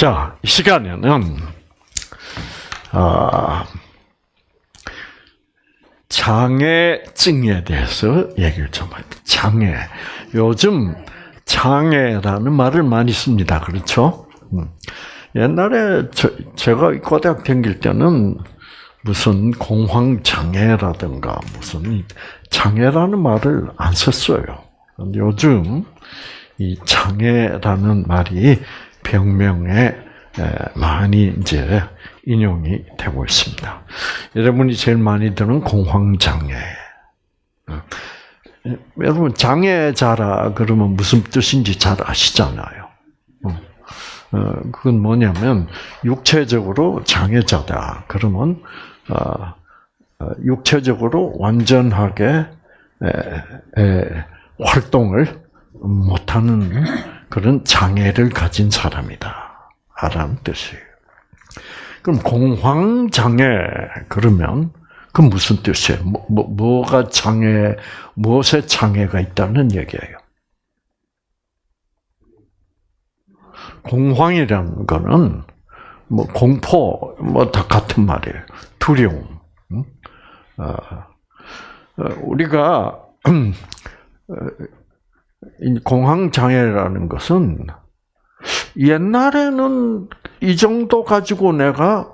자, 이 시간에는 아, 장애증에 대해서 얘기를 좀 할게요. 장애. 요즘 장애라는 말을 많이 씁니다. 그렇죠? 음. 옛날에 저, 제가 고등학 다닐 때는 무슨 공황장애라든가 무슨 장애라는 말을 안 썼어요. 요즘 이 장애라는 말이 병명에 많이 이제 인용이 되고 있습니다. 여러분이 제일 많이 듣는 공황장애. 어. 여러분 장애자라 그러면 무슨 뜻인지 잘 아시잖아요. 어. 어, 그건 뭐냐면 육체적으로 장애자다. 그러면 육체적으로 완전하게 활동을 못하는 그런 장애를 가진 사람이다. 라는 뜻이에요. 그럼 공황장애, 그러면, 그 무슨 뜻이에요? 뭐, 뭐, 뭐가 장애, 무엇에 장애가 있다는 얘기예요? 공황이라는 거는, 뭐, 공포, 뭐, 다 같은 말이에요. 두려움. 어, 어, 우리가, 어, 공황 장애라는 것은 옛날에는 이 정도 가지고 내가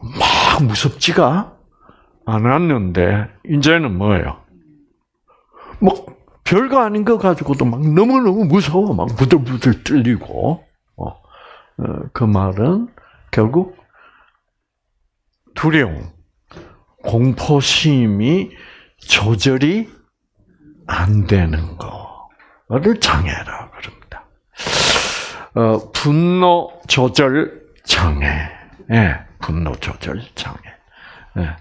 막 무섭지가 않았는데 이제는 뭐예요? 뭐 별거 아닌 거 가지고도 막 너무 너무 무서워, 막 부들부들 떨리고. 어, 어, 그 말은 결국 두려움, 공포심이 조절이 안 되는 거 를 장애라 그럽니다. 어, 분노 조절 장애. 예, 분노 조절 장애. 예.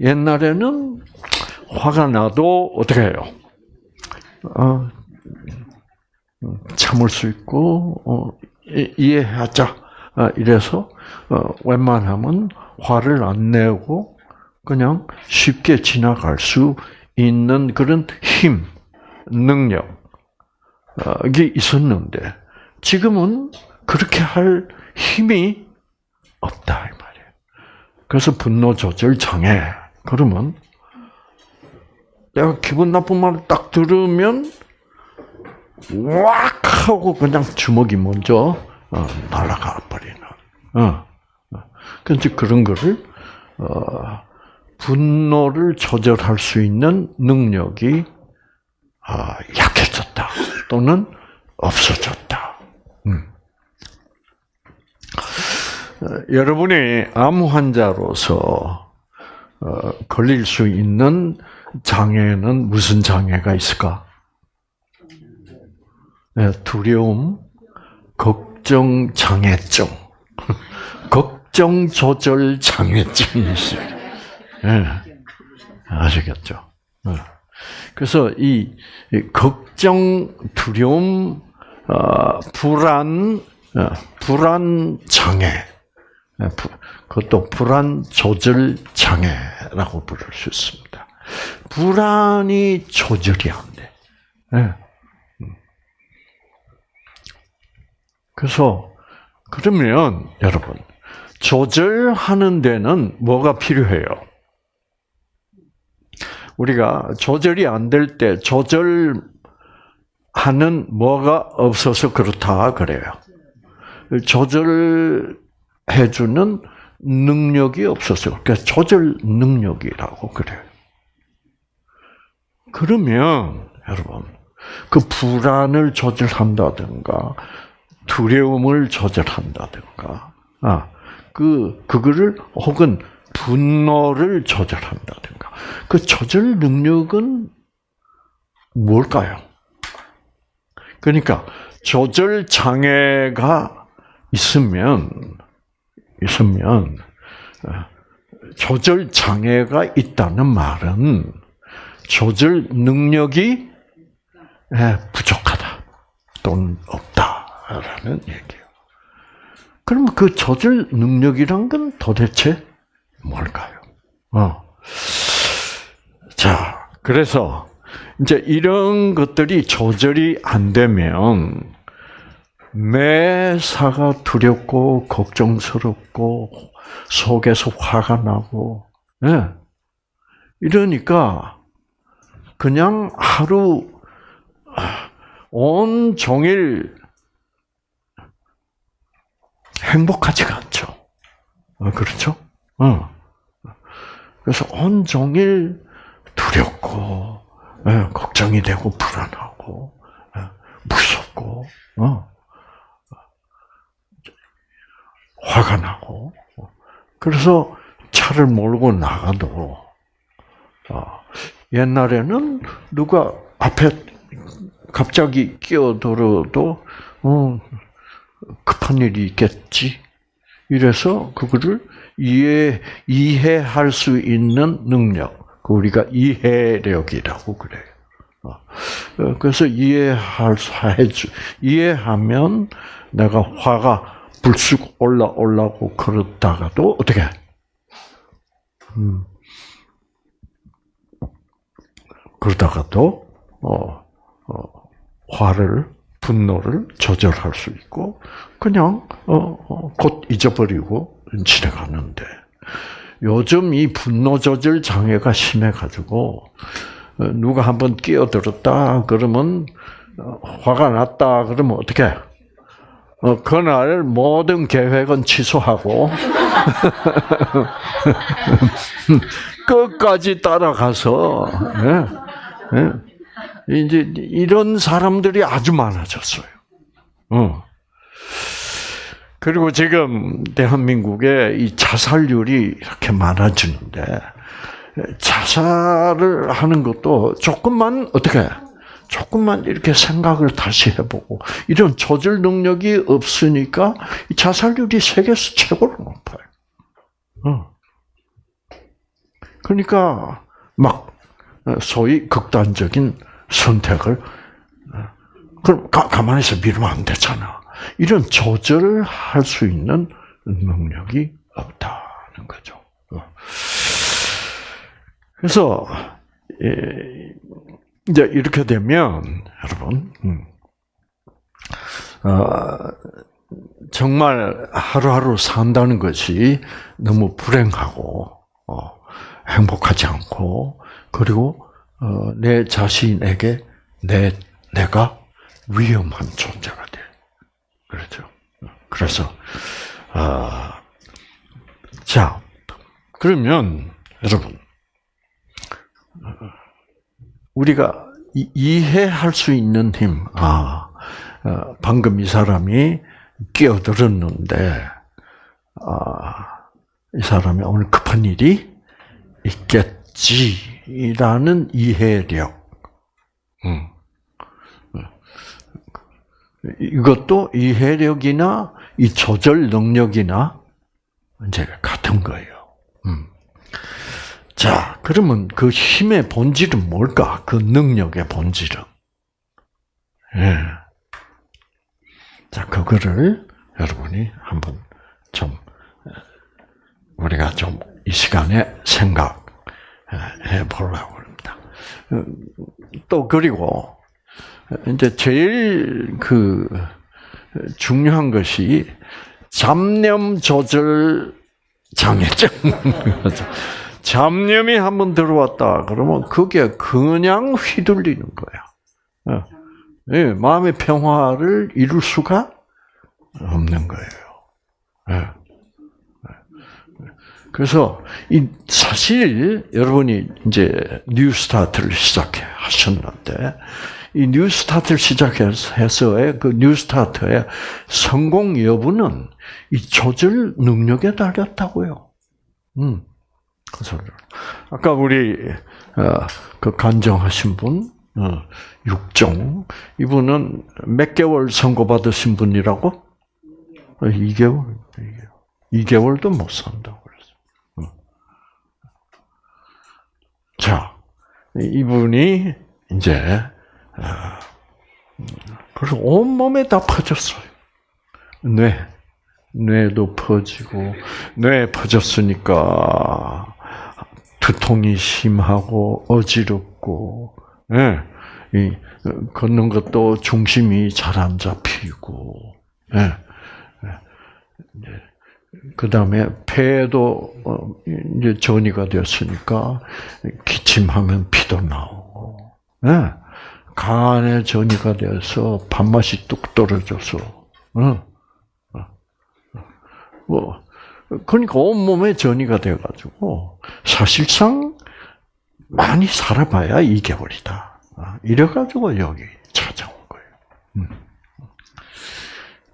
옛날에는 화가 나도 어떻게 해요? 어, 참을 수 있고 어, 이해하자. 어, 이래서 어, 웬만하면 화를 안 내고 그냥 쉽게 지나갈 수 있는 그런 힘, 능력 이 있었는데 지금은 그렇게 할 힘이 없다 이 말이에요. 그래서 분노 조절 장애. 그러면 내가 기분 나쁜 말을 딱 들으면 왁 하고 그냥 주먹이 먼저 어, 날아가 버리는. 어. 그래서 그런 거를 어, 분노를 조절할 수 있는 능력이 아, 약해졌다 또는 없어졌다. 음. 어, 여러분이 암 환자로서 어, 걸릴 수 있는 장애는 무슨 장애가 있을까? 네, 두려움, 걱정 장애증, 걱정 조절 장애증이 있어요. 네, 아시겠죠? 네. 그래서 이 걱정, 두려움, 어, 불안, 불안 장애, 그것도 불안 조절 장애라고 부를 수 있습니다. 불안이 조절이 안 돼. 네. 그래서 그러면 여러분 조절하는 데는 뭐가 필요해요? 우리가 조절이 안 될 때 조절하는 뭐가 없어서 그렇다 그래요. 조절해주는 능력이 없어서 그러니까 조절 능력이라고 그래요. 그러면 여러분 그 불안을 조절한다든가 두려움을 조절한다든가 아 그 그거를 혹은 분노를 조절한다든가 그 조절 능력은 뭘까요? 그러니까 조절 장애가 있으면 있으면 어, 조절 장애가 있다는 말은 조절 능력이 예, 부족하다 또는 없다라는 얘기예요. 그러면 그 조절 능력이란 건 도대체 뭘까요? 어. 자, 그래서 이제 이런 것들이 조절이 안 되면 매사가 두렵고 걱정스럽고 속에서 화가 나고 예. 이러니까 그냥 하루 온 종일 행복하지가 않죠. 어, 그렇죠? 어. 그래서 온 종일 두렵고 예, 걱정이 되고 불안하고 예, 무섭고 어. 화가 나고 그래서 차를 몰고 나가도 어, 옛날에는 누가 앞에 갑자기 끼어들어도 어, 급한 일이 있겠지. 이래서 그거를 이해 이해할 수 있는 능력, 그 우리가 이해력이라고 그래요. 어, 어, 그래서 이해할 해주 이해하면 내가 화가 불쑥 올라 올라고 그러다가도 어떻게? 음. 그러다가도 어, 어, 화를 분노를 조절할 수 있고 그냥 어, 어, 곧 잊어버리고 지나가는데 요즘 이 분노 조절 장애가 심해 가지고 어, 누가 한번 끼어들었다 그러면 어, 화가 났다 그러면 어떻게? 어, 그날 모든 계획은 취소하고 끝까지 따라가서 예, 예. 이제 이런 사람들이 아주 많아졌어요. 어. 그리고 지금 대한민국에 이 자살률이 이렇게 많아지는데 자살을 하는 것도 조금만 어떻게 조금만 이렇게 생각을 다시 해보고 이런 조절 능력이 없으니까 자살률이 세계에서 최고로 높아요. 어. 그러니까 막 소위 극단적인 선택을 그럼 가, 있어 미루면 안 되잖아. 이런 조절을 할 수 있는 능력이 없다는 거죠. 어. 그래서 이제 이렇게 되면 여러분 음, 어, 정말 하루하루 산다는 것이 너무 불행하고 어, 행복하지 않고 그리고 어, 내 자신에게 내 내가 위험한 존재가 돼. 그렇죠. 그래서 아, 자 그러면 여러분 우리가 이해할 수 있는 힘. 아 어, 방금 이 사람이 끼어들었는데 아, 이 사람이 오늘 급한 일이 있겠지. 이라는 이해력. 음. 이것도 이해력이나 이 조절 능력이나 이제 같은 거예요. 음. 자, 그러면 그 힘의 본질은 뭘까? 그 능력의 본질은. 예. 자, 그거를 여러분이 한번 좀 우리가 좀 이 시간에 생각 해 보려고 합니다. 또 그리고 이제 제일 그 중요한 것이 잡념 조절 장애증. 잡념이 한번 들어왔다 그러면 그게 그냥 휘둘리는 거야. 네, 마음의 평화를 이룰 수가 없는 거예요. 네. 그래서 이 사실 여러분이 이제 뉴스타트를 시작해 하셨는데 이 뉴스타트를 시작해서의 그 뉴스타트의 성공 여부는 이 조절 능력에 달렸다고요. 음. 그래서 아까 우리 어, 그 간정하신 분 어, 육종 이분은 몇 개월 선고 받으신 분이라고? 2개월. 2개월. 도못 산다고. 자, 이분이 이제 아, 그래서 온 몸에 다 퍼졌어요. 뇌, 뇌도 퍼지고 뇌 퍼졌으니까 두통이 심하고 어지럽고, 예, 이 걷는 것도 중심이 잘 안 잡히고, 예. 그 다음에 폐도 어, 이제 전이가 되었으니까 기침하면 피도 나오고, 예. 간에 전이가 되어서 밥맛이 뚝 떨어져서, 어. 뭐 그러니까 온 몸에 전이가 돼가지고 사실상 많이 살아봐야 2개월이다. 아, 이래가지고 여기 찾아온 거예요. 음.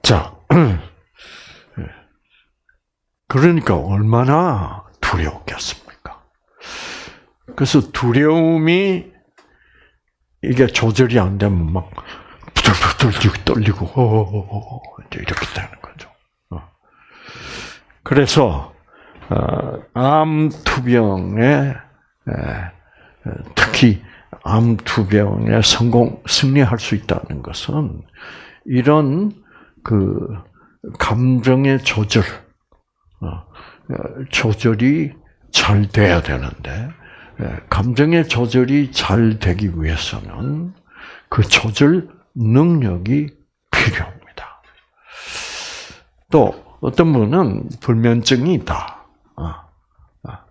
자, 그러니까 얼마나 두려웠겠습니까? 그래서 두려움이 이게 조절이 안 되면 막 부들부들 떨리고 이렇게 되는 거죠. 어. 그래서 어, 암 투병에 특히 암 투병에 성공 승리할 수 있다는 것은 이런 그 감정의 조절 어, 조절이 잘 돼야 되는데 감정의 조절이 잘 되기 위해서는 그 조절 능력이 필요합니다. 또 어떤 분은 불면증이 있다. 아, 아.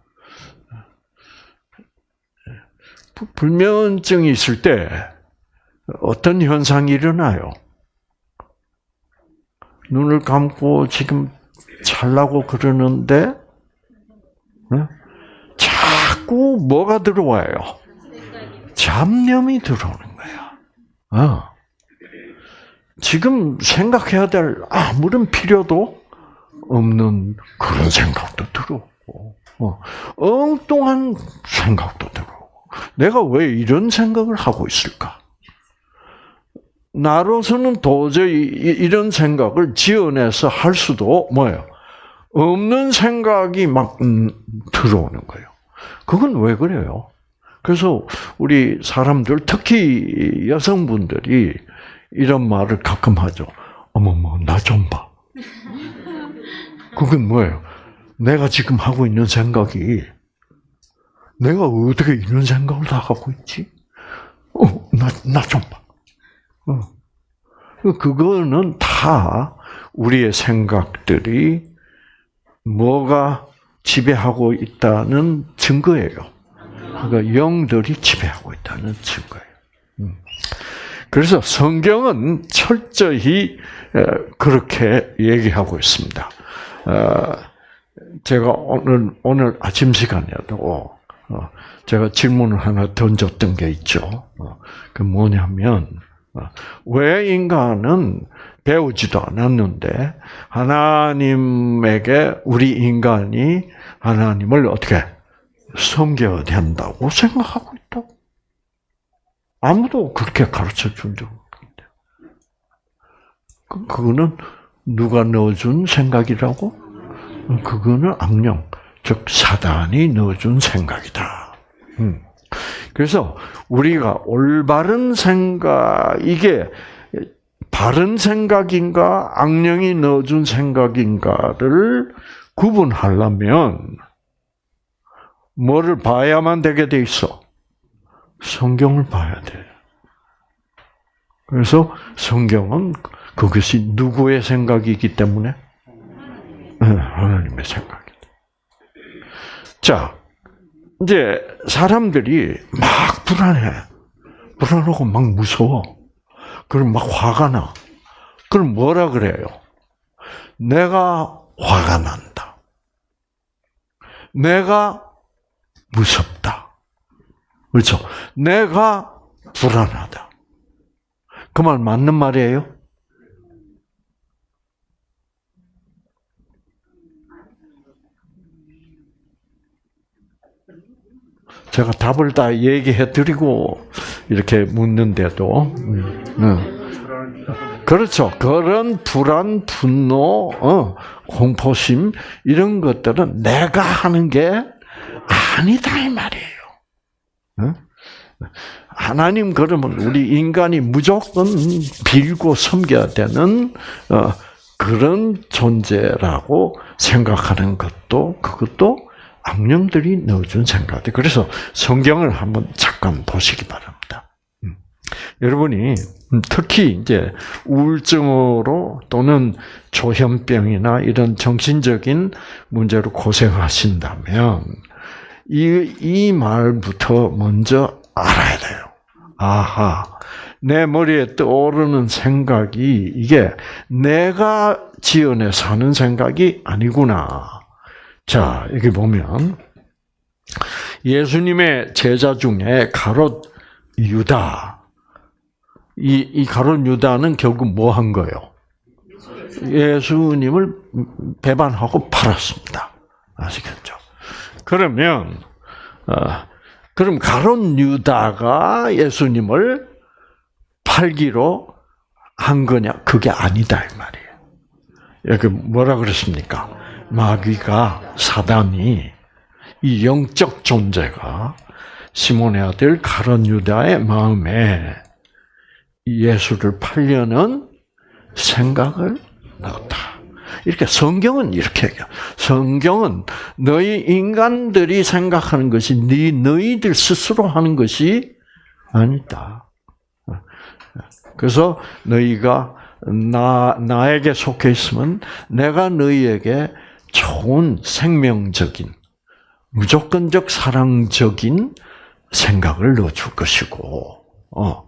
불면증이 있을 때 어떤 현상이 일어나요? 눈을 감고 지금 잘라고 그러는데 자꾸 뭐가 들어와요? 잡념이 들어오는 거야. 어. 지금 생각해야 될 아무런 필요도 없는 그런 생각도 들어오고, 어, 엉뚱한 생각도 들어오고, 내가 왜 이런 생각을 하고 있을까? 나로서는 도저히 이런 생각을 지어내서 할 수도 뭐예요? 없는 생각이 막 음, 들어오는 거예요. 그건 왜 그래요? 그래서 우리 사람들, 특히 여성분들이 이런 말을 가끔 하죠. 어머머, 나 좀 봐. 그건 뭐예요? 내가 지금 하고 있는 생각이 내가 어떻게 이런 생각을 다 하고 있지? 어, 나, 나 좀 봐. 어. 그거는 다 우리의 생각들이 뭐가 지배하고 있다는 증거예요. 그러니까 영들이 지배하고 있다는 증거예요. 음. 그래서 성경은 철저히 그렇게 얘기하고 있습니다. 어, 제가 오늘 오늘 아침 시간에도 어, 제가 질문을 하나 던졌던 게 있죠. 어, 그 뭐냐면 왜 인간은 배우지도 않았는데 하나님에게 우리 인간이 하나님을 어떻게 섬겨야 된다고 생각하고 있다고. 아무도 그렇게 가르쳐 준 적 없는데. 그, 그거는 누가 넣어준 생각이라고? 그거는 악령, 즉 사단이 넣어준 생각이다. 음. 그래서 우리가 올바른 생각 이게 바른 생각인가 악령이 넣어준 생각인가를 구분하려면 뭐를 봐야만 되게 돼 있어? 성경을 봐야 돼. 그래서 성경은 그것이 누구의 생각이기 때문에 하나님의 생각이다. 자, 이제 사람들이 막 불안해. 불안하고 막 무서워. 그럼 막 화가 나. 그럼 뭐라 그래요? 내가 화가 난다. 내가 무섭다. 그렇죠? 내가 불안하다. 그 말 맞는 말이에요? 제가 답을 다 얘기해 드리고 이렇게 묻는데도 음, 음. 그렇죠. 그런 불안, 분노, 어, 공포심 이런 것들은 내가 하는 게 아니다 이 말이에요. 어? 하나님 그러면 우리 인간이 무조건 빌고 섬겨야 되는 어, 그런 존재라고 생각하는 것도 그것도 악령들이 넣어준 생각들. 그래서 성경을 한번 잠깐 보시기 바랍니다. 음. 여러분이 특히 이제 우울증으로 또는 조현병이나 이런 정신적인 문제로 고생하신다면 이, 이 말부터 먼저 알아야 돼요. 아하, 내 머리에 떠오르는 생각이 이게 내가 지어내서 하는 생각이 아니구나. 자, 여기 보면 예수님의 제자 중에 가롯 유다. 이, 이 가롯 유다는 결국 뭐 한 거예요? 예수님을 배반하고 팔았습니다. 아시겠죠? 그러면, 어, 그럼 가론 유다가 예수님을 팔기로 한 거냐? 그게 아니다 이 말이에요. 여기 뭐라 그랬습니까? 마귀가 사단이 이 영적 존재가 시몬의 아들 가론 유다의 마음에 예수를 팔려는 생각을 넣었다. 이렇게 성경은 이렇게 얘기해. 성경은 너희 인간들이 생각하는 것이 네 너희들 스스로 하는 것이 아니다. 그래서 너희가 나 나에게 속해 있으면 내가 너희에게 좋은 생명적인 무조건적 사랑적인 생각을 넣어줄 것이고, 어,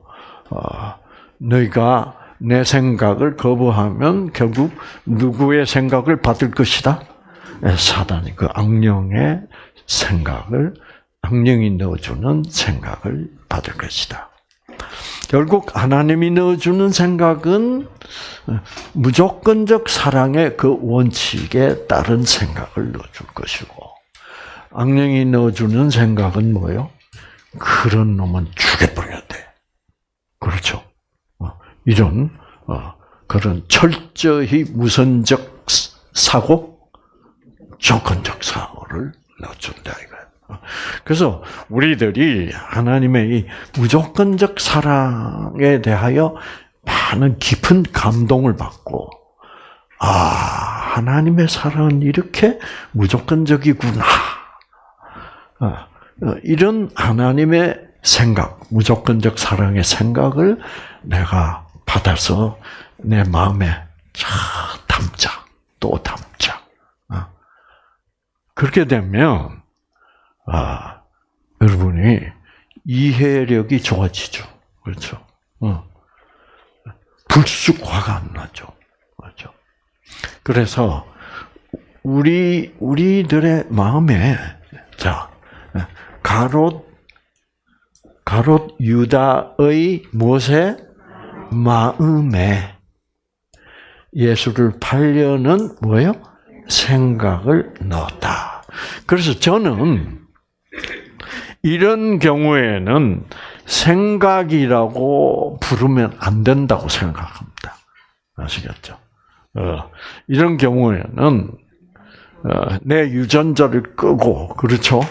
어, 너희가 내 생각을 거부하면 결국 누구의 생각을 받을 것이다? 예, 사단이 그 악령의 생각을 악령이 넣어주는 생각을 받을 것이다. 결국 하나님이 넣어주는 생각은 무조건적 사랑의 그 원칙에 따른 생각을 넣어줄 것이고 악령이 넣어주는 생각은 뭐요? 그런 놈은 죽여버려야 돼. 그렇죠? 이런 어, 그런 철저히 무선적 사고, 조건적 사고를 넣어준다. 어, 그래서 우리들이 하나님의 이 무조건적 사랑에 대하여 많은 깊은 감동을 받고, 아 하나님의 사랑은 이렇게 무조건적이구나. 어, 이런 하나님의 생각, 무조건적 사랑의 생각을 내가 받아서 내 마음에 자 담자 또 담자. 어. 그렇게 되면 아 여러분이 이해력이 좋아지죠. 그렇죠. 어. 불쑥 화가 안 나죠. 그렇죠. 그래서 우리 우리들의 마음에 자 가롯 가롯 유다의 무엇에 마음에 예수를 팔려는 뭐예요? 생각을 넣었다. 그래서 저는 이런 경우에는 생각이라고 부르면 안 된다고 생각합니다. 아시겠죠? 어, 이런 경우에는 어, 내 유전자를 끄고 그렇죠?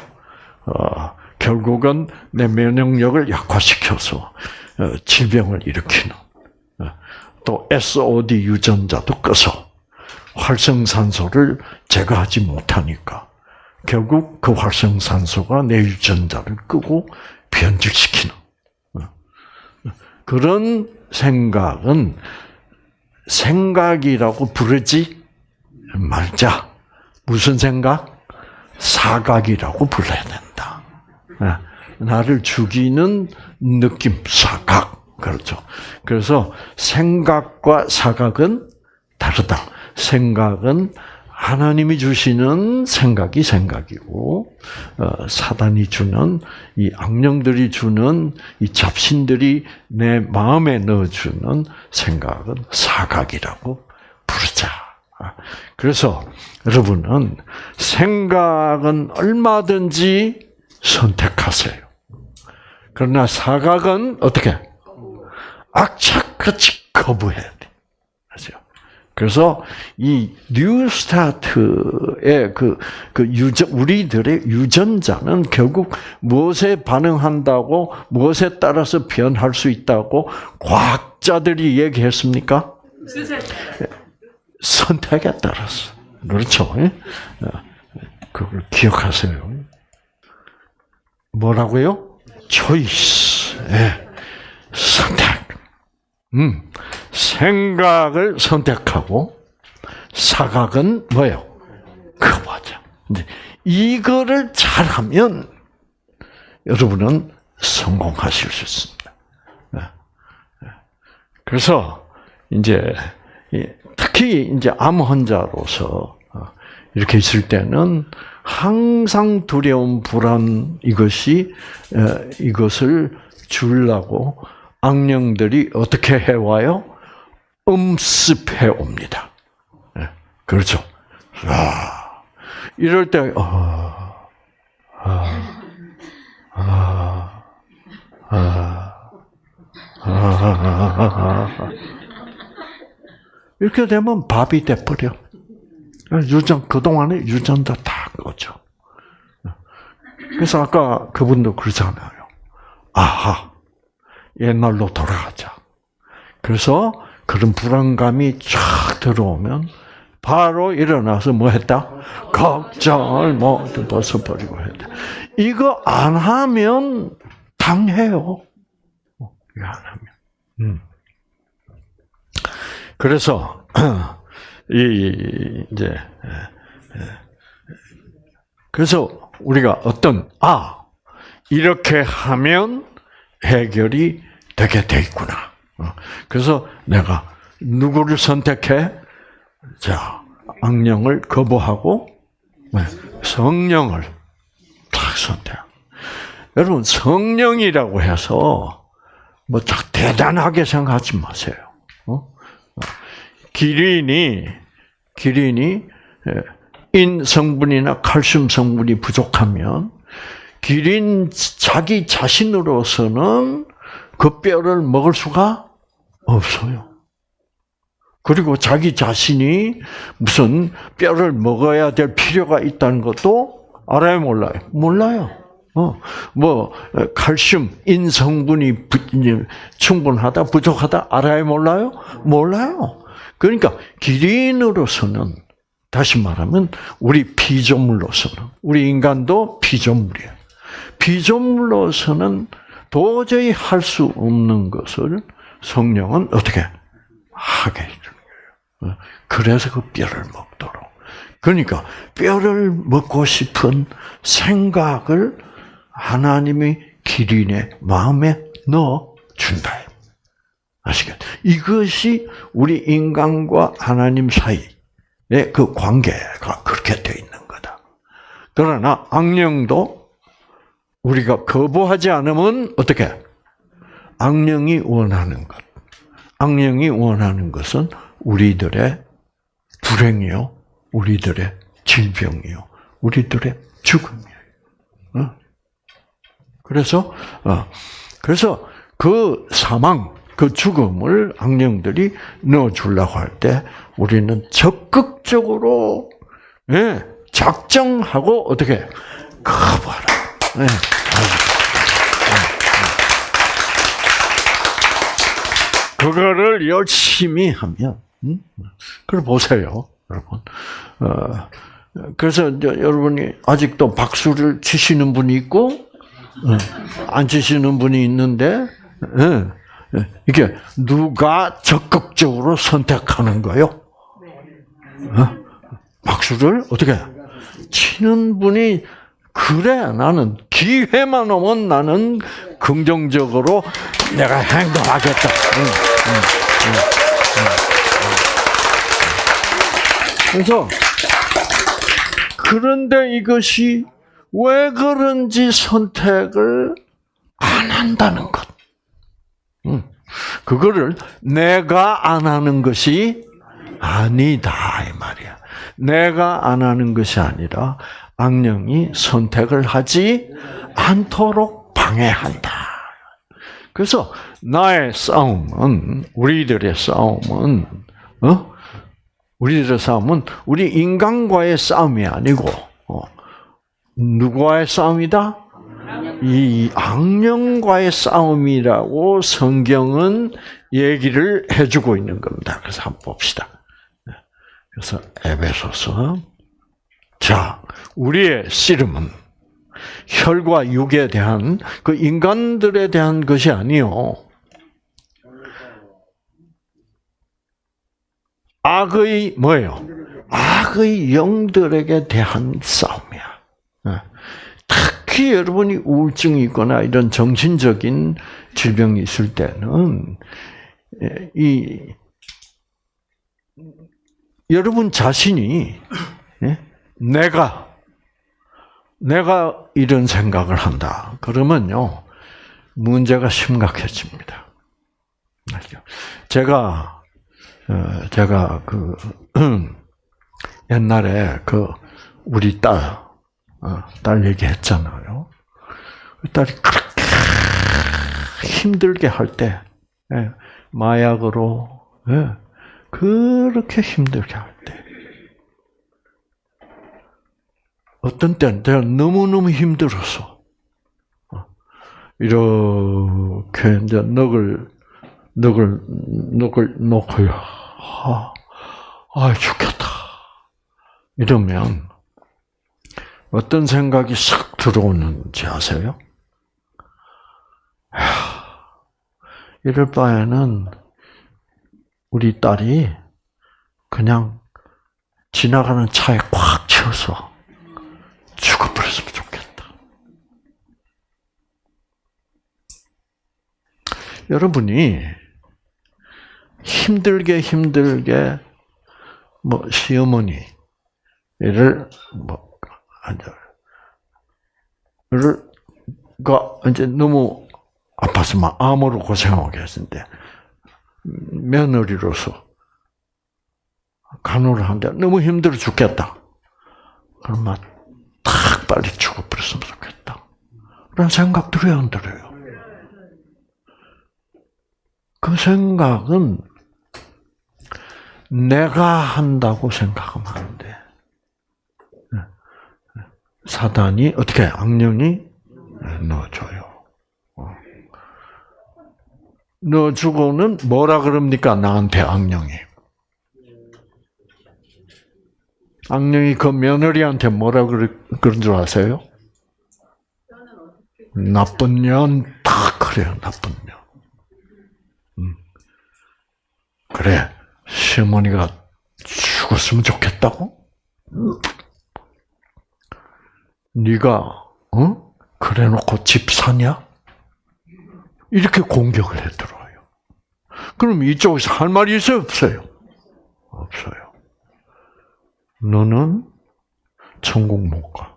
어, 결국은 내 면역력을 약화시켜서 어, 질병을 일으키는 또 SOD 유전자도 꺼서 활성산소를 제거하지 못하니까 결국 그 활성산소가 내 유전자를 끄고 변질시키는 그런 생각은 생각이라고 부르지 말자. 무슨 생각? 사각이라고 불러야 된다. 나를 죽이는 느낌, 사각. 그렇죠. 그래서 생각과 사각은 다르다. 생각은 하나님이 주시는 생각이 생각이고 어, 사단이 주는 이 악령들이 주는 이 잡신들이 내 마음에 넣어주는 생각은 사각이라고 부르자. 그래서 여러분은 생각은 얼마든지 선택하세요. 그러나 사각은 어떻게? 악착같이 거부해야 돼. 그래서 이 뉴스타트의 그, 그 유전, 우리들의 유전자는 결국 무엇에 반응한다고, 무엇에 따라서 변할 수 있다고 과학자들이 얘기했습니까? 선택에 따라서. 그렇죠. 예? 그걸 기억하세요. 뭐라고요? 초이스. 예. 선택. 음, 생각을 선택하고 사각은 뭐예요? 커버죠. 근데 이거를 잘하면 여러분은 성공하실 수 있습니다. 네. 네. 그래서 이제 특히 이제 암 환자로서 어, 이렇게 있을 때는 항상 두려움, 불안 이것이 어, 이것을 주려고 악령들이 어떻게 해와요? 음습해 옵니다. 네, 그렇죠. 아, 이럴 때, 아, 아, 아, 아, 아, 이렇게 되면 밥이 돼버려. 유전, 그동안에 유전자 다 꺼져. 그래서 아까 그분도 그러잖아요. 아하, 옛날로 돌아가자. 그래서 그런 불안감이 쫙 들어오면 바로 일어나서 뭐 했다? 걱정을 모두 벗어버리고 했다. 이거 안 하면 당해요. 이거 안 하면. 음. 그래서 이 이제 그래서 우리가 어떤 아 이렇게 하면 해결이 되게 돼 있구나. 어, 그래서 내가 누구를 선택해? 자, 악령을 거부하고 네, 성령을 딱 선택. 여러분 성령이라고 해서 뭐 딱 대단하게 생각하지 마세요. 어? 기린이 기린이 인 성분이나 칼슘 성분이 부족하면 기린 자기 자신으로서는 그 뼈를 먹을 수가 없어요. 그리고 자기 자신이 무슨 뼈를 먹어야 될 필요가 있다는 것도 알아요, 몰라요? 몰라요. 어, 뭐 칼슘, 인 성분이 충분하다, 부족하다 알아요, 몰라요? 몰라요. 그러니까 기린으로서는 다시 말하면 우리 피조물로서는 우리 인간도 피조물이에요. 피조물로서는 도저히 할 수 없는 것을 성령은 어떻게 하게 해주는 거예요. 그래서 그 뼈를 먹도록. 그러니까 뼈를 먹고 싶은 생각을 하나님이 기린의 마음에 넣어 준다. 아시겠? 이것이 우리 인간과 하나님 사이의 그 관계가 그렇게 되어 있는 거다. 그러나 악령도 우리가 거부하지 않으면 어떻게? 악령이 원하는 것. 악령이 원하는 것은 우리들의 불행이요, 우리들의 질병이요, 우리들의 죽음이에요. 어? 그래서 어, 그래서 그 사망, 그 죽음을 악령들이 넣어주려고 할 때 우리는 적극적으로 예, 작정하고 어떻게 커버라. 예. 그거를 열심히 하면, 음? 그걸 보세요, 여러분. 어, 그래서 여러분이 아직도 박수를 치시는 분이 있고, 어, 안 치시는 분이 있는데, 예. 이게 누가 적극적으로 선택하는 거요? 어? 박수를 어떻게 치는 분이 그래 나는 기회만 오면 나는 긍정적으로 내가 행동하겠다. 응, 응, 응, 그래서 그런데 이것이 왜 그런지 선택을 안 한다는 것. 그거를 내가 안 하는 것이 아니다 이 말이야. 내가 안 하는 것이 아니라 악령이 선택을 하지 않도록 방해한다. 그래서 나의 싸움은 우리들의 싸움은 어? 우리들의 싸움은 우리 인간과의 싸움이 아니고 어, 누구와의 싸움이다? 이 악령과의 싸움이라고 성경은 얘기를 해주고 있는 겁니다. 그래서 한번 봅시다. 그래서 에베소서 자 우리의 씨름은 혈과 육에 대한 그 인간들에 대한 것이 아니요. 악의 뭐예요? 악의 영들에게 대한 싸움이야. 예. 특히 여러분이 우울증이 있거나 이런 정신적인 질병이 있을 때는 예, 이 여러분 자신이 예, 내가 내가 이런 생각을 한다. 그러면요 문제가 심각해집니다. 제가 어, 제가 그 옛날에 그 우리 딸, 어, 딸 얘기했잖아요. 그 딸이 그렇게 힘들게 할 때, 예, 마약으로, 예, 그렇게 힘들게 할 어떤 때는 내가 너무너무 힘들어서, 어, 이렇게 이제 넋을, 넋을, 넋을 놓고요. 아, 아, 죽겠다. 이러면, 어떤 생각이 싹 들어오는지 아세요? 이럴 바에는 우리 딸이 그냥 지나가는 차에 꽉 채워서 죽어버렸으면 좋겠다. 여러분이 힘들게 힘들게 뭐 시어머니를 뭐가 이제 너무 아파서 막 암으로 고생하고 계신데 며느리로서 간호를 하는데 너무 힘들어 죽겠다. 그럼 막 탁 빨리 죽어버렸으면 좋겠다. 그런 생각 들어요, 안 들어요? 그 생각은 내가 한다고 생각하면 안 돼. 사단이 어떻게 악령이 넣어줘요. 넣어주고는 뭐라 그럽니까 나한테 악령이? 악령이 그 며느리한테 뭐라 그런 줄 아세요? 나쁜 년, 다 그래요, 나쁜 년. 음. 그래, 시어머니가 죽었으면 좋겠다고? 네가 어? 그래놓고 집 사냐? 이렇게 공격을 해 들어요. 그럼 이쪽에서 할 말이 있어요, 없어요? 없어요. 너는 천국 못 가.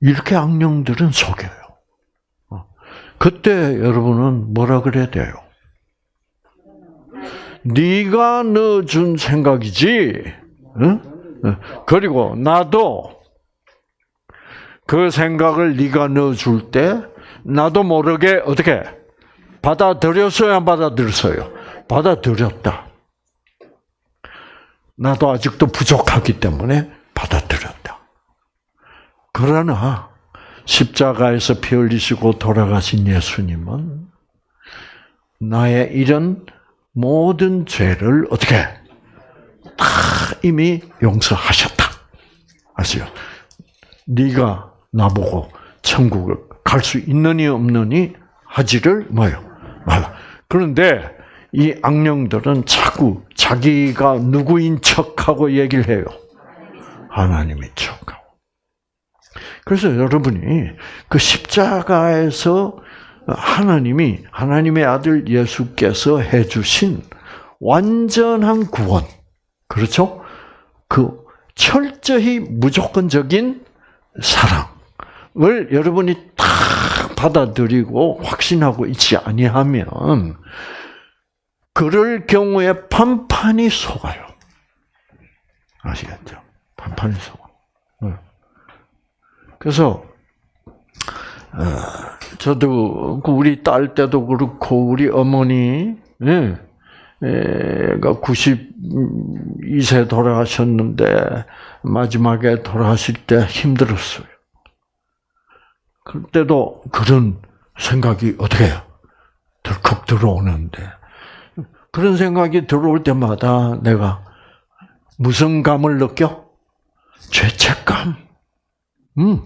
이렇게 악령들은 속여요. 어. 그때 여러분은 뭐라 그래야 돼요? 네가 넣어준 생각이지. 응? 어? 그리고 나도 그 생각을 네가 넣어줄 때 나도 모르게 어떻게 받아들였어요, 안 받아들였어요? 받아들였다. 나도 아직도 부족하기 때문에 받아들였다. 그러나 십자가에서 피 흘리시고 돌아가신 예수님은 나의 이런 모든 죄를 어떻게 다 이미 용서하셨다. 아시죠? 네가 나보고 천국을 갈 수 있느니 없느니 하지를 뭐요 말라. 그런데 이 악령들은 자꾸 자기가 누구인 척하고 얘기를 해요. 하나님인 척하고. 그래서 여러분이 그 십자가에서 하나님이 하나님의 아들 예수께서 해주신 완전한 구원, 그렇죠? 그 철저히 무조건적인 사랑을 여러분이 딱 받아들이고 확신하고 있지 아니하면 그럴 경우에 판판이 속아요. 아시겠죠? 판판이 속아. 그래서 어, 저도 그 우리 딸 때도 그렇고 우리 어머니 예, 가 92세 돌아가셨는데 마지막에 돌아가실 때 힘들었어요. 그때도 그런 생각이 어떻게 해요? 덜컥 들어오는데 그런 생각이 들어올 때마다 내가 무슨 감을 느껴? 죄책감. 음.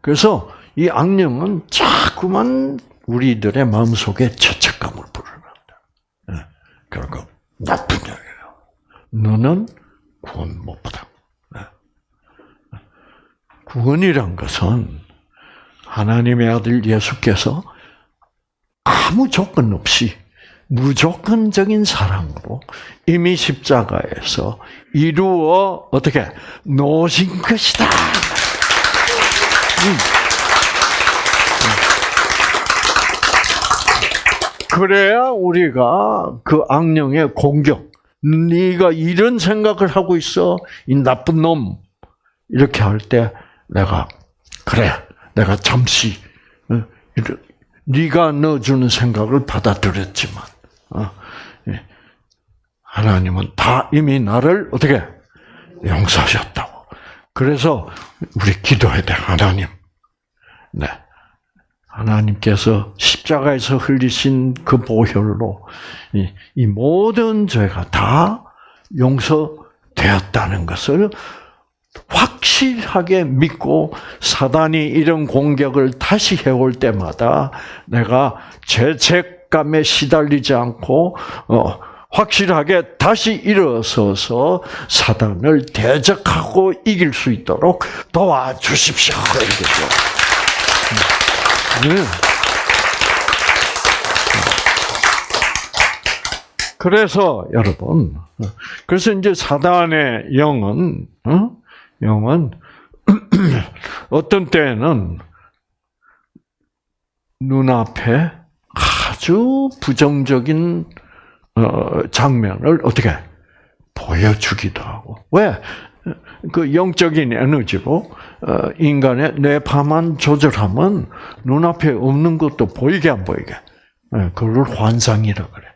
그래서 이 악령은 자꾸만 우리들의 마음속에 죄책감을 부르는다. 예. 결국 나쁜 영이에요. 너는 구원 못 받아. 네. 구원이란 것은 하나님의 아들 예수께서 아무 조건 없이 무조건적인 사랑으로 이미 십자가에서 이루어 어떻게 놓으신 것이다. 음. 그래야 우리가 그 악령의 공격, 네가 이런 생각을 하고 있어, 이 나쁜 놈 이렇게 할 때 내가 그래, 내가 잠시 어, 네가 넣어주는 생각을 받아들였지만. 하나님은 다 이미 나를 어떻게 용서하셨다고. 그래서 우리 기도해야 돼, 하나님. 네. 하나님께서 십자가에서 흘리신 그 보혈로 이, 이 모든 죄가 다 용서되었다는 것을 확실하게 믿고 사단이 이런 공격을 다시 해올 때마다 내가 죄책 감에 시달리지 않고 어, 확실하게 다시 일어서서 사단을 대적하고 이길 수 있도록 도와주십시오. 네. 그래서 여러분, 그래서 이제 사단의 영은 어? 영은 어떤 때는 눈앞에 아주 부정적인 어, 장면을 어떻게 보여주기도 하고 왜? 그 영적인 에너지로 어, 인간의 뇌파만 조절하면 눈앞에 없는 것도 보이게 안 보이게 예, 그걸 환상이라 그래.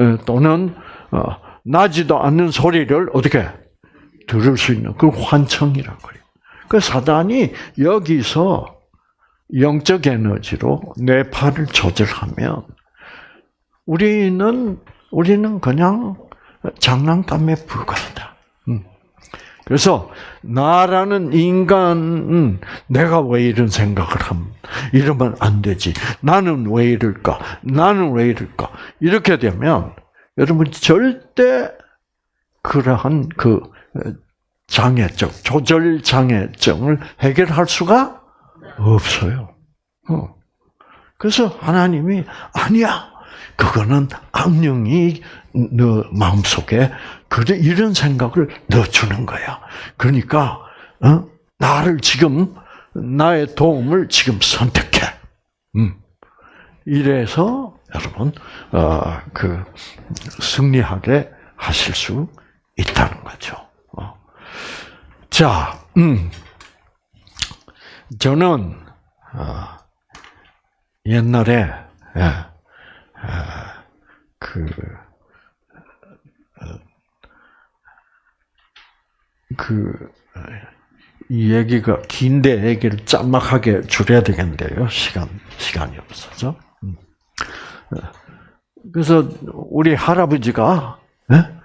예, 또는 어, 나지도 않는 소리를 어떻게 들을 수 있는 그 환청이라 그래요. 그 사단이 여기서 영적 에너지로 뇌파를 조절하면 우리는 우리는 그냥 장난감에 불과하다. 음. 그래서 나라는 인간은 내가 왜 이런 생각을 함? 이러면 안 되지. 나는 왜 이럴까? 나는 왜 이럴까? 이렇게 되면 여러분 절대 그러한 그 장애적 조절 장애증을 해결할 수가 없어요. 어. 그래서 하나님이 아니야. 그거는 악령이 너 마음속에 그래 이런 생각을 넣어주는 거야. 그러니까 어? 나를 지금 나의 도움을 지금 선택해. 음. 이래서 여러분 어, 그 승리하게 하실 수 있다는 거죠. 어. 자, 음. 저는 어, 옛날에 예, 아, 그, 어, 그, 이 얘기가 긴데 얘기를 짤막하게 줄여야 되겠는데요. 시간, 시간이 없어서. 음. 어, 그래서 우리 할아버지가 예?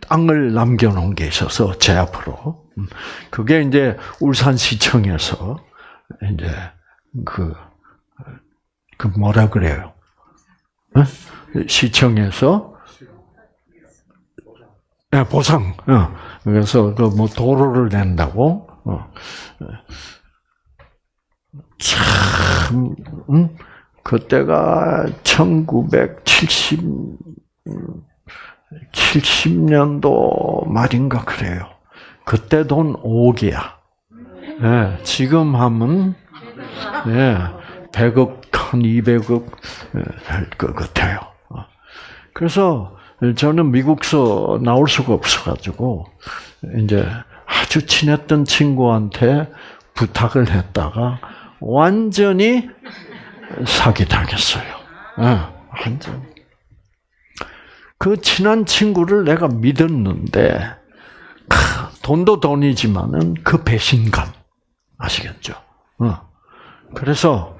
땅을 남겨놓은 게 있어서 제 앞으로 음. 그게 이제 울산시청에서 이제 그, 그 뭐라 그래요? 시청에서 네, 보상. 어. 그래서 그 뭐 도로를 낸다고. 어. 참, 음? 그때가 1970 70년도 말인가 그래요. 그때 돈 5개야. 네, 지금 하면 네, 100억 한 200억 될 것 같아요. 그래서 저는 미국서 나올 수가 없어가지고 이제 아주 친했던 친구한테 부탁을 했다가 완전히 사기 당했어요. 완전. 그 친한 친구를 내가 믿었는데 돈도 돈이지만은 그 배신감 아시겠죠? 그래서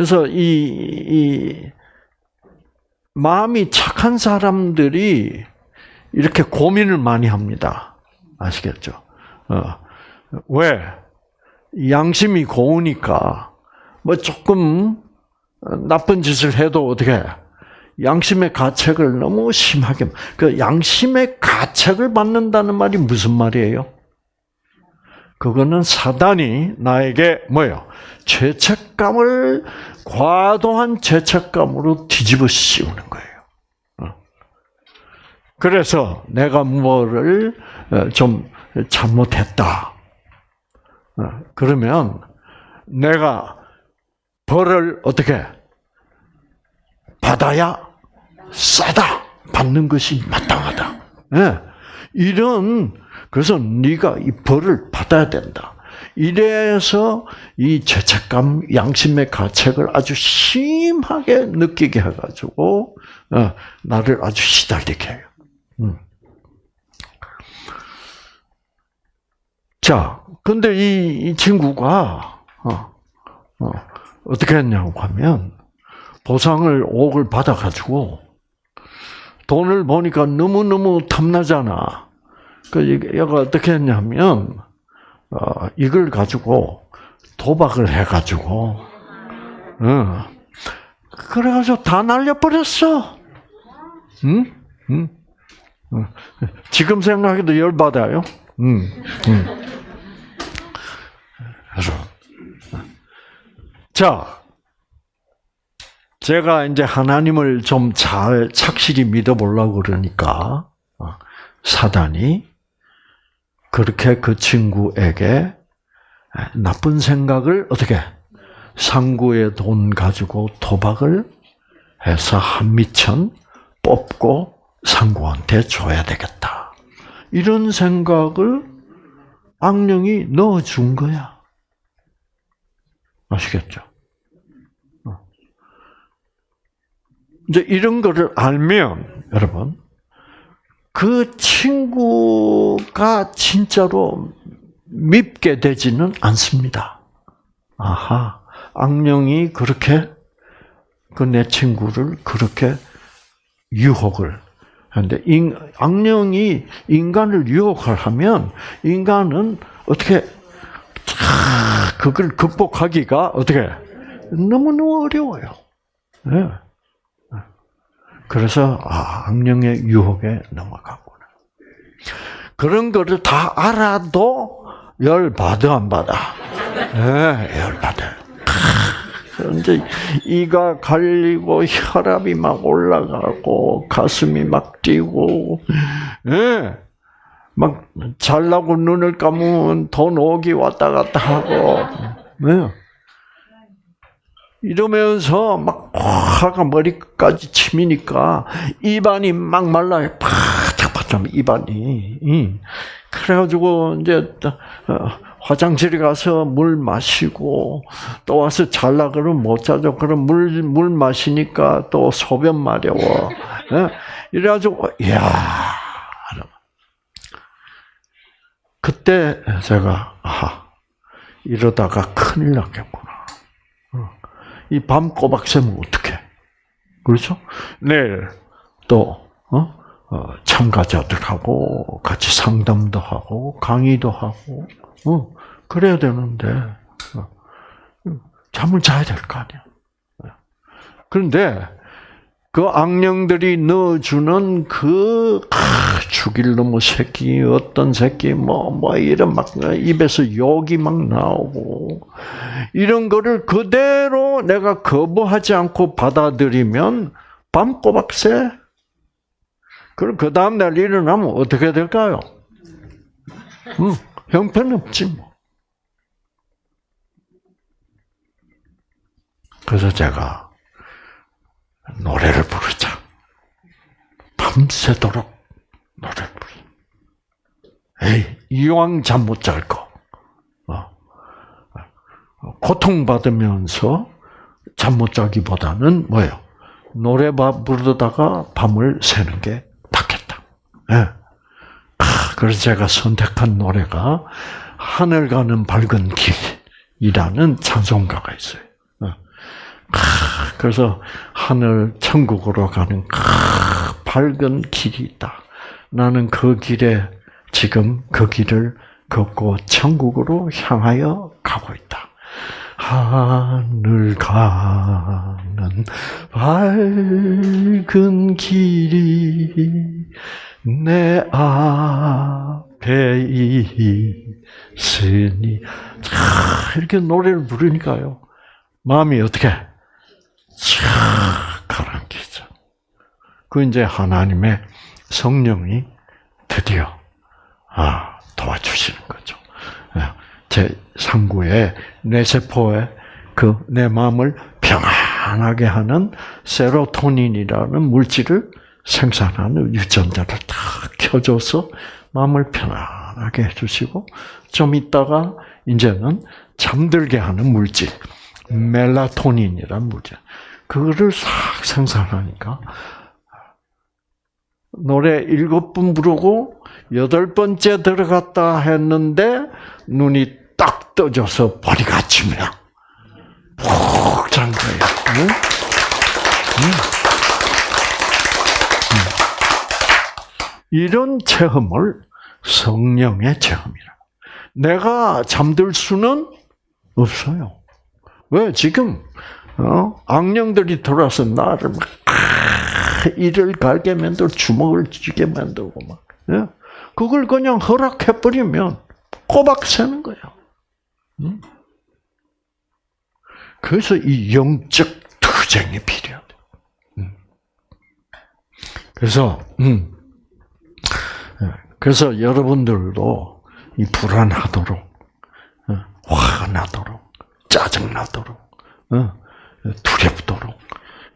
그래서 이, 이 마음이 착한 사람들이 이렇게 고민을 많이 합니다. 아시겠죠? 어. 왜? 양심이 고우니까 뭐 조금 나쁜 짓을 해도 어떻게 양심의 가책을 너무 심하게 그 양심의 가책을 받는다는 말이 무슨 말이에요? 그거는 사단이 나에게 뭐요? 죄책감을 과도한 죄책감으로 뒤집어 씌우는 거예요. 어. 그래서 내가 뭐를 어, 좀 잘못했다. 어, 그러면 내가 벌을 어떻게 받아야 싸다 받는 것이 마땅하다. 네. 이런 그래서 네가 이 벌을 받아야 된다. 이래서 이 죄책감, 양심의 가책을 아주 심하게 느끼게 해가지고 어, 나를 아주 시달리게 해요. 음. 자, 근데 이, 이 친구가 어, 어, 어떻게 했냐고 하면 보상을 5억을 받아가지고 돈을 보니까 너무너무 탐나잖아. 그 얘가 어떻게 했냐면 어, 이걸 가지고 도박을 해가지고 어, 그래가지고 다 날려버렸어. 응? 응? 응. 지금 생각해도 열받아요. 응. 응. 자 제가 이제 하나님을 좀 잘 착실히 믿어보려고 그러니까 어, 사단이 그렇게 그 친구에게 나쁜 생각을 어떻게 상구의 돈 가지고 도박을 해서 한 미천 뽑고 상구한테 줘야 되겠다. 이런 생각을 악령이 넣어준 거야. 아시겠죠? 이제 이런 거를 알면 여러분 그 친구가 진짜로 밉게 되지는 않습니다. 아하, 악령이 그렇게 그 내 친구를 그렇게 유혹을 하는데 악령이 인간을 유혹을 하면 인간은 어떻게 그걸 극복하기가 어떻게 너무너무 어려워요. 네. 그래서 아, 악령의 유혹에 넘어가구나. 그런 거를 다 알아도 열 받아 안 받아? 네, 열 받아. 이제 이가 갈리고 혈압이 막 올라가고 가슴이 막 뛰고, 예, 네, 막 잘나고 눈을 감으면 돈 오기 왔다 갔다 하고, 네. 이러면서 막 화가 머리까지 치미니까 입안이 막 말라요. 바짝바짝 입안이. 그래가지고 이제 어, 화장실에 가서 물 마시고 또 와서 잘라 그러면 못 자죠. 그럼 물 물 마시니까 또 소변 마려워. 예? 이래가지고 야 그때 제가 아 이러다가 큰일 났겠구나. 이 밤 꼬박 새면 어떡해? 그렇죠? 내일 또, 어? 어, 참가자들하고 같이 상담도 하고, 강의도 하고, 어, 그래야 되는데, 어, 잠을 자야 될 거 아니야. 그런데, 그 악령들이 넣어주는 그, 아, 죽일 놈의 새끼, 어떤 새끼, 뭐, 뭐, 이런 막, 입에서 욕이 막 나오고, 이런 거를 그대로 내가 거부하지 않고 받아들이면, 밤꼬박새. 그럼 그 다음날 일어나면 어떻게 될까요? 음, 형편없지, 뭐. 그래서 제가, 노래를 부르자. 밤새도록 부르자. 에이, 이왕 잠 못 잘 거. 어. 고통받으면서 잠 못 자기보다는 뭐예요? 노래 부르다가 밤을 새는 게 낫겠다. 예. 아, 그래서 제가 선택한 노래가 하늘 가는 밝은 길이라는 찬송가가 있어요. 그래서 하늘 천국으로 가는 밝은 길이 있다. 나는 그 길에 지금 그 길을 걷고 천국으로 향하여 가고 있다. 하늘 가는 밝은 길이 내 앞에 있으니 자, 이렇게 노래를 부르니까요. 마음이 어떻게 쫙 가라앉히죠. 그 이제 하나님의 성령이 드디어 아 도와주시는 거죠. 제 상구의 뇌세포에 그내 마음을 평안하게 하는 세로토닌이라는 물질을 생산하는 유전자를 다 켜줘서 마음을 편안하게 해주시고 좀 있다가 이제는 잠들게 하는 물질 멜라토닌이라는 물질 그거를 싹 생산하니까 노래 일곱 분 부르고 여덟 번째 들어갔다 했는데 눈이 딱 떠져서 머리가 아침이야. 푹잔 거예요. 응? 응. 이런 체험을 성령의 체험이라. 내가 잠들 수는 없어요. 왜 지금 어? 악령들이 돌아서 나를 막 이를 갈게 만들고 주먹을 쥐게 만들고 막 예? 그걸 그냥 허락해 버리면 꼬박 새는 거예요. 음? 그래서 이 영적 투쟁이. 음. 그래서 음. 예. 그래서 여러분들도 이 불안하도록 어, 화가 나도록 짜증 나도록 어, 두렵도록 어,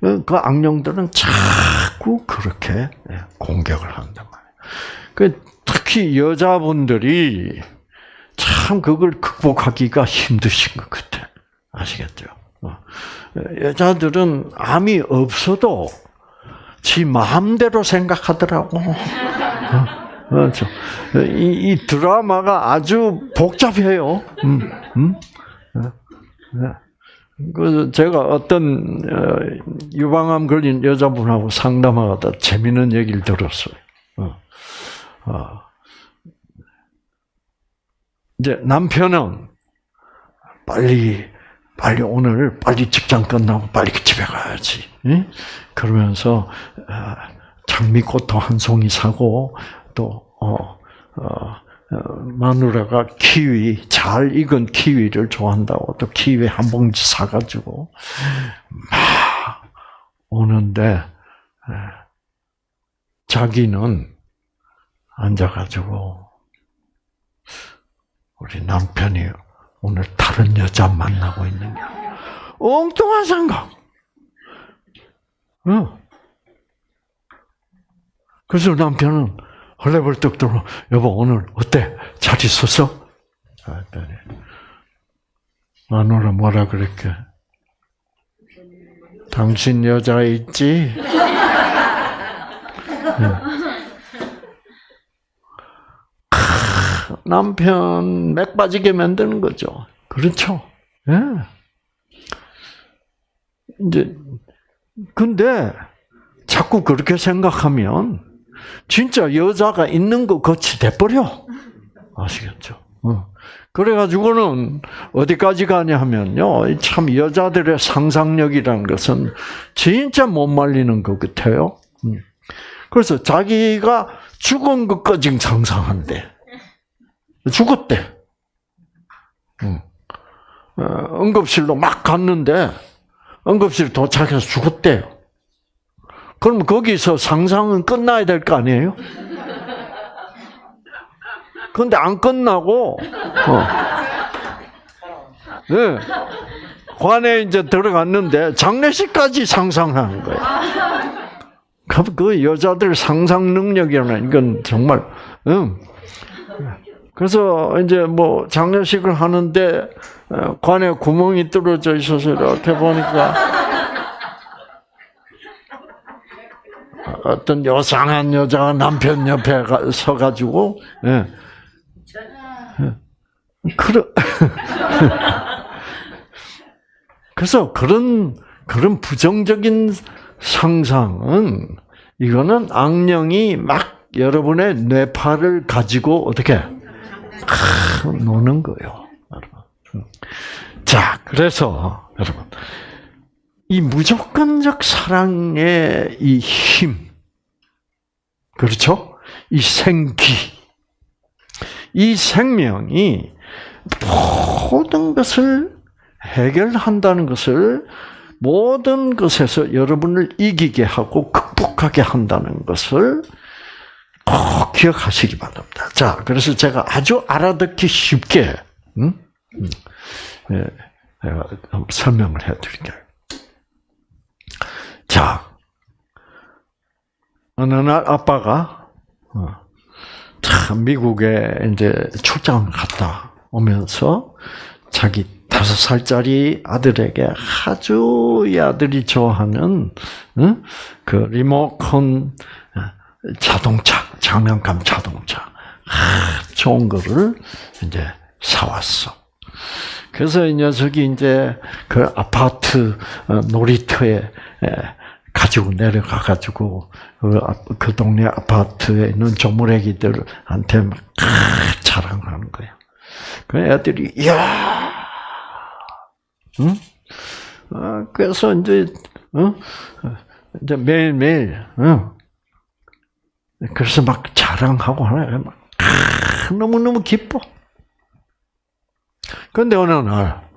그 악령들은 자꾸 그렇게 예, 공격을 한단 말이에요. 그 특히 여자분들이 참 그걸 극복하기가 힘드신 것 같아. 아시겠죠? 여자들은 암이 없어도 지 마음대로 생각하더라고. 그렇죠. 이, 이, 드라마가 아주 복잡해요. 음, 음? 그 제가 어떤 어, 유방암 걸린 여자분하고 상담하다 재미있는 얘기를 들었어요. 어, 어. 이제 남편은 빨리 빨리 오늘 빨리 직장 끝나고 빨리 집에 가야지. 그러면서 장미꽃도 한 송이 사고 또 어, 어, 어, 마누라가 키위 잘 익은 키위를 좋아한다고 또 키위 한 봉지 사가지고 막 오는데 자기는 앉아가지고 우리 남편이 오늘 다른 여자 만나고 있는 게 엉뚱한 생각. 어. 그래서 남편은 헐레벌떡 들어 여보 오늘 어때? 잘 있었어? 했더니 마누라 뭐라 그랬게? 당신 여자 있지? 남편 맥 빠지게 만드는 거죠. 그렇죠? 예. 이제 근데 자꾸 그렇게 생각하면 진짜 여자가 있는 것 같이 돼버려. 아시겠죠? 어. 그래가지고는 어디까지 가냐 하면요. 참 여자들의 상상력이라는 것은 진짜 못 말리는 것 같아요. 음. 그래서 자기가 죽은 것까지 상상한대. 죽었대. 응. 어, 응급실로 막 갔는데 응급실 도착해서 죽었대요. 그럼 거기서 상상은 끝나야 될 거 아니에요? 근데 안 끝나고 어. 네. 관에 이제 들어갔는데 장례식까지 상상하는 거예요. 그 여자들 상상 능력이라는 이건 정말 응. 그래서 이제 뭐 장례식을 하는데 어, 관에 구멍이 뚫어져 있어서 이렇게 보니까 어떤 요상한 여자가 남편 옆에 서가지고 예. 그러 그래서 그런 그런 부정적인 상상은 이거는 악령이 막 여러분의 뇌파를 가지고 어떻게 노는 거예요. 자, 자, 그래서 여러분 이 무조건적 사랑의 이 힘, 그렇죠? 이 생기, 이 생명이 모든 것을 해결한다는 것을 모든 것에서 여러분을 이기게 하고 극복하게 한다는 것을 꼭 기억하시기 바랍니다. 자, 그래서 제가 아주 알아듣기 쉽게 음? 음. 예, 제가 설명을 해드릴게요. 자, 어느 날 아빠가 어, 참 미국에 이제 출장 갔다 오면서 자기 다섯 살짜리 아들에게 아주 이 아들이 좋아하는 응? 그 리모컨 어, 자동차 장난감 자동차 아, 좋은 거를 이제 사왔어. 그래서 이 녀석이 이제 그 아파트 어, 놀이터에 가지고 내려가 가지고 그, 그, 동네 아파트에 있는 조물애기들한테 막 자랑하는 거야. 그 애들이 야, 응? 어, 그래서 이제 어? 이제 매일 매일 어? 그래서 막 자랑하고 하나 막 너무 너무 기뻐. 그런데 어느 날,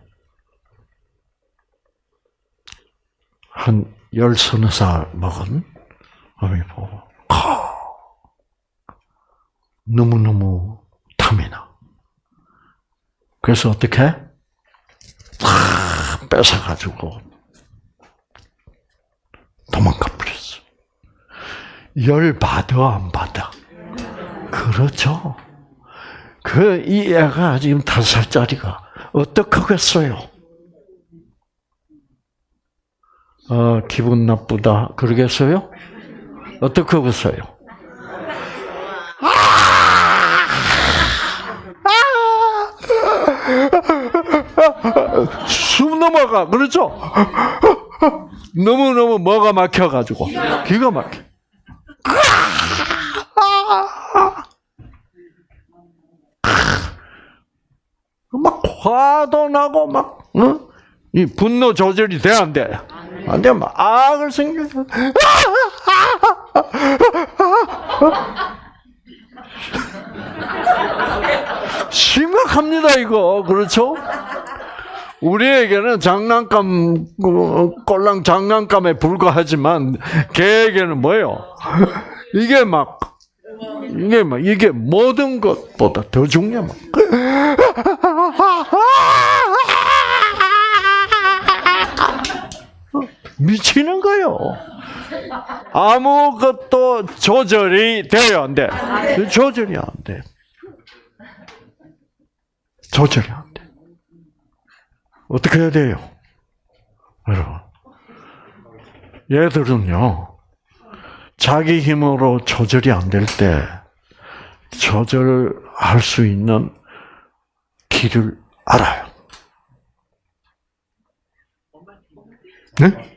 한 열 서너 살 먹은 어머니 보고, 너무너무 탐이 나. 그래서 어떻게? 다 뺏어가지고 도망가 버렸어. 열 받아, 안 받아? 그렇죠. 그, 이 애가 지금 다섯 살짜리가 어떡하겠어요? 어, 기분 나쁘다. 그러겠어요? 어떡하겠어요? 숨 넘어가. 그렇죠? 너무너무 뭐가 막혀가지고. 기가 막혀. 막 화도 나고 막, 어? 이 분노 조절이 돼, 안 돼? 안 돼, 막 악을 생겨서. 심각합니다, 이거. 그렇죠? 우리에게는 장난감, 꼴랑 장난감에 불과하지만, 걔에게는 뭐예요? 이게 막, 이게 막, 이게 모든 것보다 더 중요해. 미치는 거요. 아무것도 조절이 돼요, 안 돼? 조절이 안 돼. 조절이 안 돼. 어떻게 해야 돼요? 여러분. 얘들은요, 자기 힘으로 조절이 안 될 때, 조절할 수 있는 길을 알아요. 네?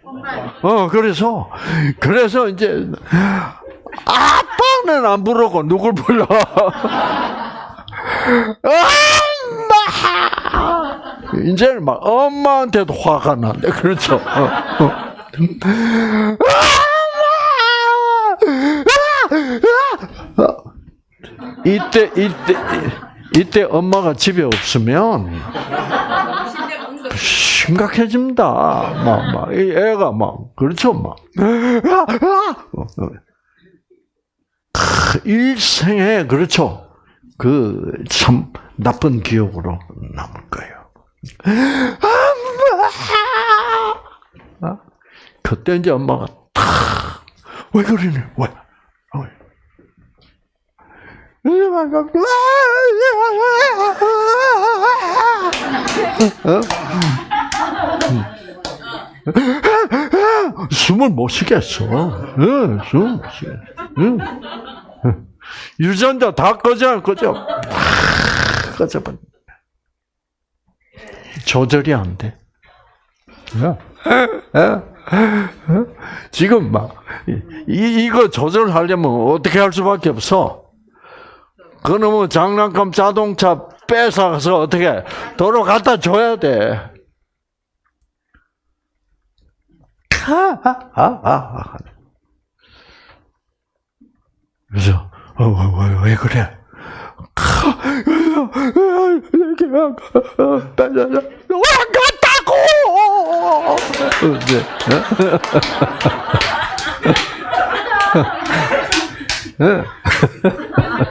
어, 그래서, 그래서 이제, 아빠는 안 부르고 누굴 불러? 엄마! 이제는 막 엄마한테도 화가 난대. 그렇죠. 어, 어. 이때, 이때, 이때 엄마가 집에 없으면, 심각해집니다. 막, 막, 이 애가 막, 그렇죠, 막. 일생에, 그렇죠. 그, 참, 나쁜 기억으로 남을 거예요. 엄마! 그때 이제 엄마가 탁, 왜 그러니? 왜? 어? 숨을 못 쉬겠어. 응, 숨을 못 쉬겠어. 응. 유전자 다 꺼져, 꺼져. 꺼져버 조절이 안 돼. 지금 막, 이, 이거 조절하려면 어떻게 할 수밖에 없어. 그놈의 장난감 자동차 뺏어서 어떻게 도로 갖다 줘야 돼. 그래서 어, 왜, 왜, 왜 그래? 왔다고!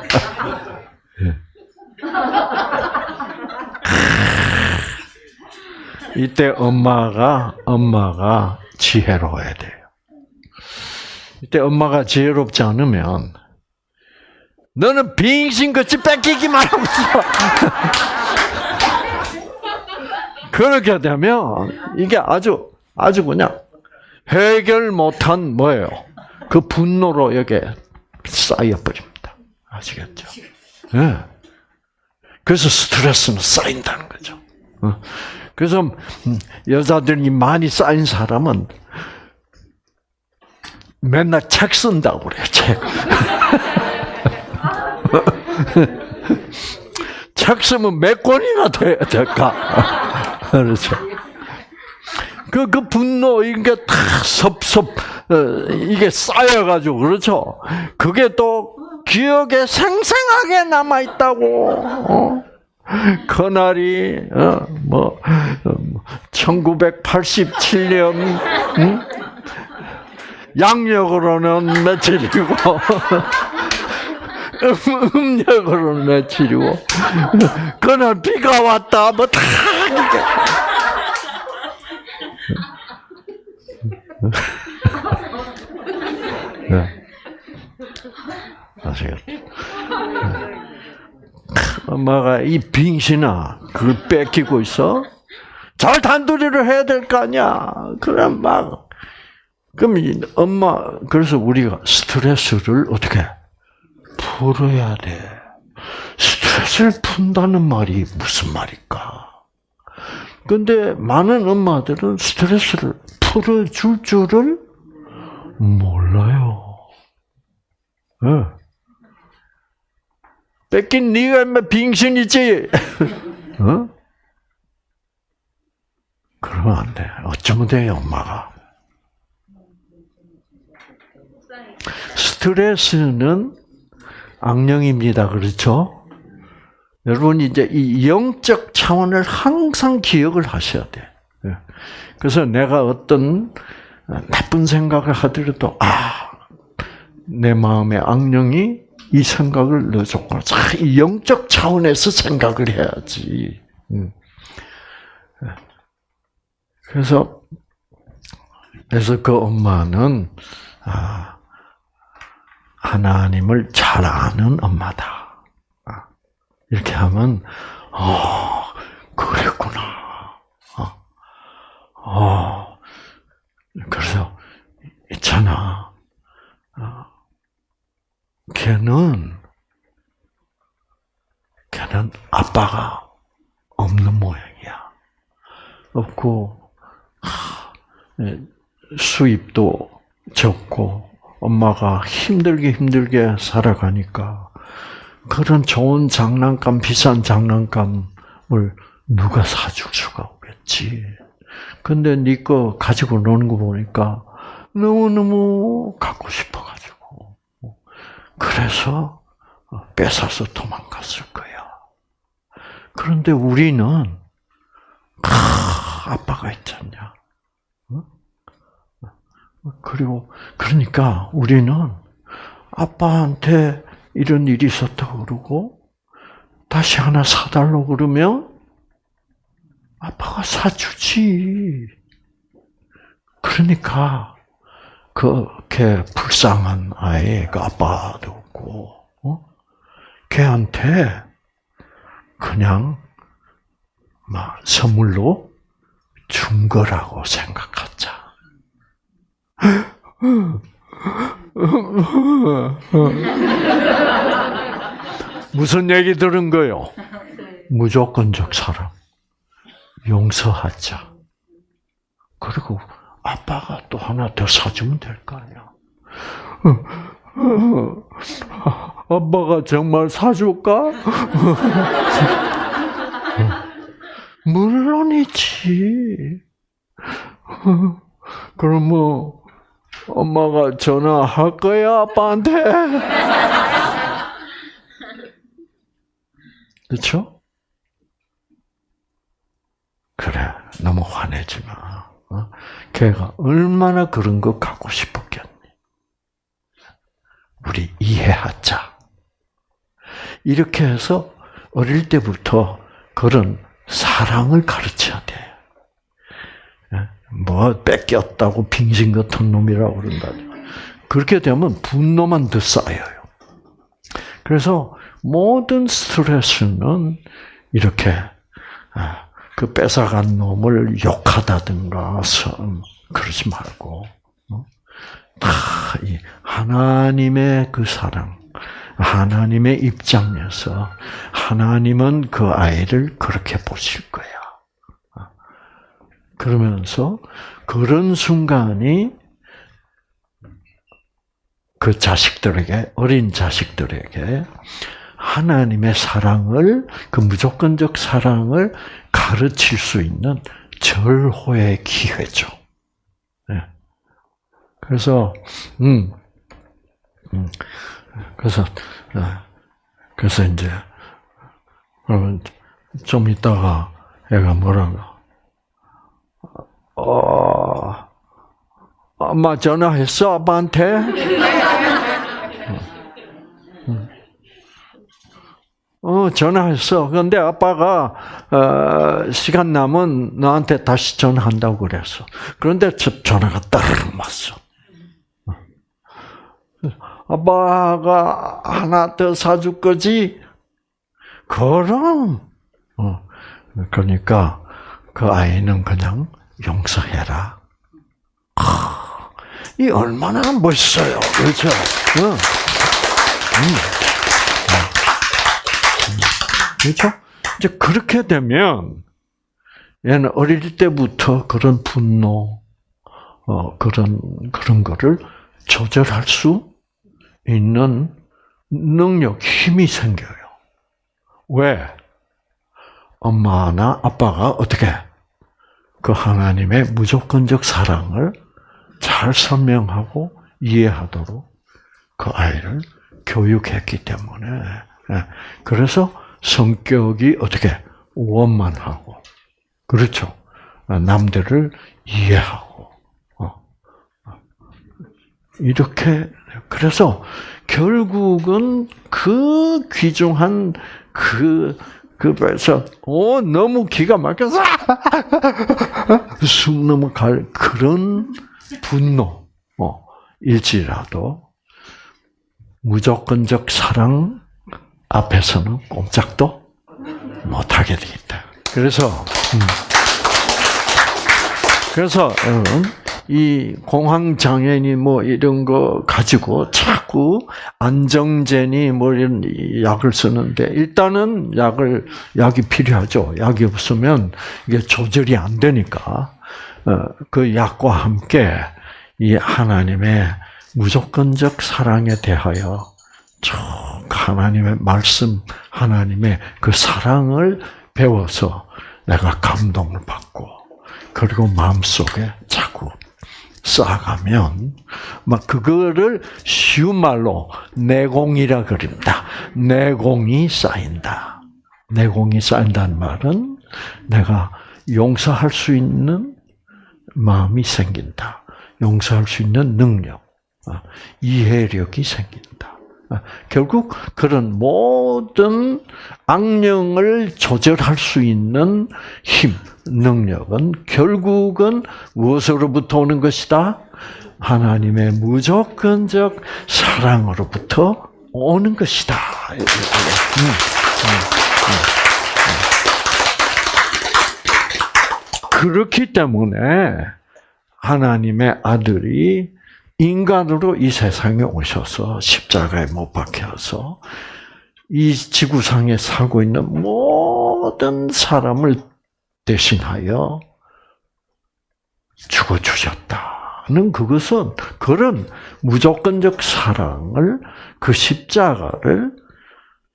이때 엄마가 엄마가 지혜로워야 돼요. 이때 엄마가 지혜롭지 않으면 너는 빙신같이 뺏기기만 하고 있어. 그렇게 되면 이게 아주 아주 그냥 해결 못한 뭐예요? 그 분노로 여기에 쌓여버립니다. 아시겠죠? 예. 그래서 스트레스는 쌓인다는 거죠. 어. 그래서 음, 여자들이 많이 쌓인 사람은 맨날 책 쓴다고 그래요, 책. 책 쓰면 몇 권이나 돼야 될까? 그렇죠. 그, 그 분노, 이게 다 섭섭, 어, 이게 쌓여가지고, 그렇죠? 그게 또 기억에 생생하게 남아있다고, 어? 그날이, 어, 뭐, 1987년, 음? 양력으로는 며칠이고, 음력으로는 며칠이고, 그날 비가 왔다, 뭐, 다, 이게. 네. 아시겠죠? 엄마가 이 빙신아, 그걸 뺏기고 있어? 잘 단도리를 해야 될 거 아니야. 그럼 막, 그럼 엄마, 그래서 우리가 스트레스를 어떻게 풀어야 돼. 스트레스를 푼다는 말이 무슨 말일까? 근데 많은 엄마들은 스트레스를 풀어줄 줄을 몰라요. 네. 뺏긴 네가 인마 빙신이지. 어? 그러면 안 돼. 어쩌면 돼요, 엄마가. 스트레스는 악령입니다. 그렇죠? 여러분 이제 이 영적 차원을 항상 기억을 하셔야 돼. 예. 그래서 내가 어떤 나쁜 생각을 하더라도 아, 내 마음에 악령이 이 생각을 넣어줬구나. 이 영적 차원에서 생각을 해야지. 음. 그래서 그래서 그 엄마는 아, 하나님을 잘 아는 엄마다. 아, 이렇게 하면 어 그랬구나. 어, 어 그래서 있잖아. 어, 걔는 걔는 아빠가 없는 모양이야. 없고 예, 수입도 적고 엄마가 힘들게 힘들게 살아가니까 그런 좋은 장난감, 비싼 장난감을 누가 사줄 수가 없겠지. 근데 네거 가지고 노는 거 보니까 너무너무 갖고 싶어가지고. 그래서 뺏어서 도망갔을 거야. 그런데 우리는, 아, 아빠가 있잖냐. 그리고 그러니까 우리는 아빠한테 이런 일이 있었다고 그러고 다시 하나 사달라고 그러면 아빠가 사주지. 그러니까 그걔 불쌍한 아이 그 아빠도 없고 어? 걔한테 그냥 막 선물로 준 거라고 생각하자. 무슨 얘기 들은 거요? 무조건적 사랑. 용서하자. 그리고 아빠가 또 하나 더 사주면 될 거 아니야. 아빠가 정말 사줄까? 물론이지. 그럼 뭐 엄마가 전화할 거야 아빠한테. 그렇죠? 그래 너무 화내지 마. 어? 걔가 얼마나 그런 거 갖고 싶었겠니? 우리 이해하자. 이렇게 해서 어릴 때부터 그런 사랑을 가르쳐야 돼. 예? 뭐 뺏겼다고 빙신 같은 놈이라고 그런다. 그렇게 되면 분노만 더 쌓여요. 그래서 모든 스트레스는 이렇게 아, 그 뺏어간 놈을 욕하다든가 그러지 말고 어? 하나님의 그 사랑, 하나님의 입장에서 하나님은 그 아이를 그렇게 보실 거야. 어? 그러면서 그런 순간이 그 자식들에게 어린 자식들에게 하나님의 사랑을 그 무조건적 사랑을 가르칠 수 있는 절호의 기회죠. 네. 그래서 음, 음 그래서 네. 그래서 이제 그러면 좀 있다가 애가 뭐라고 어 엄마 전화했어 아빠한테 어, 전화했어. 그런데 아빠가 어, 시간 남은 너한테 다시 전화한다고 그랬어. 그런데 전화가 딱 왔어. 아빠가 하나 더 사줄 거지? 그럼. 어, 그러니까 그 아이는 그냥 용서해라. 이 얼마나 멋있어요, 그렇죠? 응. 음. 그렇죠? 이제 그렇게 되면 얘는 어릴 때부터 그런 분노, 어, 그런 그런 거를 조절할 수 있는 능력, 힘이 생겨요. 왜? 엄마나 아빠가 어떻게 그 하나님의 무조건적 사랑을 잘 설명하고 이해하도록 그 아이를 교육했기 때문에 예. 그래서 성격이 어떻게 원만하고 그렇죠. 남들을 이해하고 어. 이렇게 그래서 결국은 그 귀중한 그 그래서 어 너무 기가 막혀서 숨 넘어갈 그런 분노 어, 일지라도 무조건적 사랑 앞에서는 꼼짝도 못하게 되겠다. 그래서 음. 그래서 여러분 이 공황 장애니 뭐 이런 거 가지고 자꾸 안정제니 뭐 이런 약을 쓰는데 일단은 약을 약이 필요하죠. 약이 없으면 이게 조절이 안 되니까 어, 그 약과 함께 이 하나님의 무조건적 사랑에 대하여 쭉 하나님의 말씀, 하나님의 그 사랑을 배워서 내가 감동을 받고 그리고 마음속에 자꾸 쌓아가면 막 그거를 쉬운 말로 내공이라 그립니다. 내공이 쌓인다. 내공이 쌓인다는 말은 내가 용서할 수 있는 마음이 생긴다. 용서할 수 있는 능력, 아, 이해력이 생긴다. 아, 결국 그런 모든 악령을 조절할 수 있는 힘, 능력은 결국은 무엇으로부터 오는 것이다? 하나님의 무조건적 사랑으로부터 오는 것이다. 음, 음, 음, 그렇기 때문에 하나님의 아들이 인간으로 이 세상에 오셔서 십자가에 못 박혀서 이 지구상에 살고 있는 모든 사람을 대신하여 죽어 주셨다는 그것은 그런 무조건적 사랑을 그 십자가를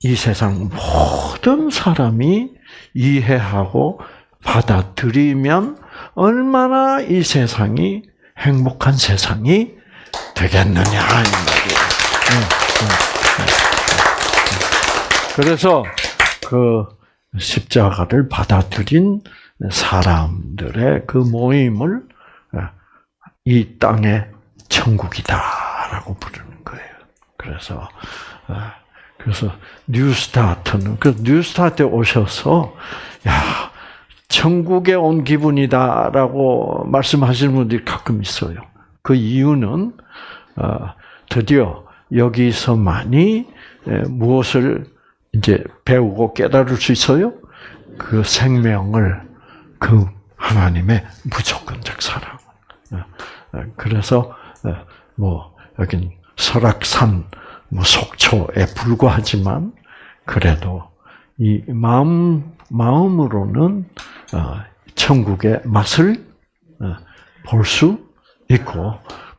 이 세상 모든 사람이 이해하고 받아들이면 얼마나 이 세상이 행복한 세상이 되겠느냐 이 말이에요. 응, 응, 응. 그래서 그 십자가를 받아들인 사람들의 그 모임을 이 땅의 천국이다라고 부르는 거예요. 그래서 아, 그래서 뉴스타트는 그 뉴스타트에 오셔서 야 천국에 온 기분이다라고 말씀하시는 분들이 가끔 있어요. 그 이유는 어, 드디어 여기서만이 무엇을 이제 배우고 깨달을 수 있어요? 그 생명을 그 하나님의 무조건적 사랑. 그래서 뭐 여긴 설악산 뭐 속초에 불과하지만 그래도 이 마음 마음으로는 천국의 맛을 볼 수 있고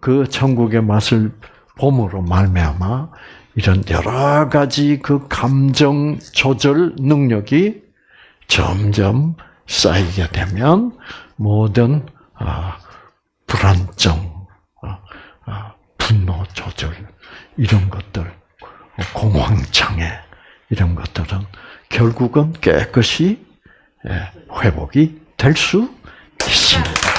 그 천국의 맛을 봄으로 말미암아 이런 여러 가지 그 감정 조절 능력이 점점 쌓이게 되면 모든 불안정, 분노 조절 이런 것들, 공황장애 이런 것들은 결국은 깨끗이 회복이 될 수 있습니다.